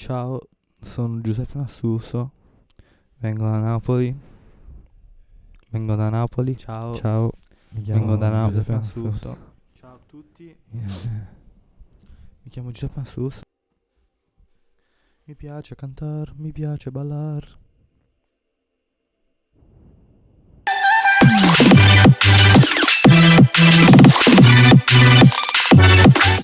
Ciao, sono Giuseppe Massuso. Vengo da Napoli. Vengo da Napoli. Ciao. Ciao, mi chiamo Vengo da Napoli. Giuseppe Massuso. Ciao a tutti. Mi chiamo Giuseppe Massuso. Mi piace cantare, mi piace ballare.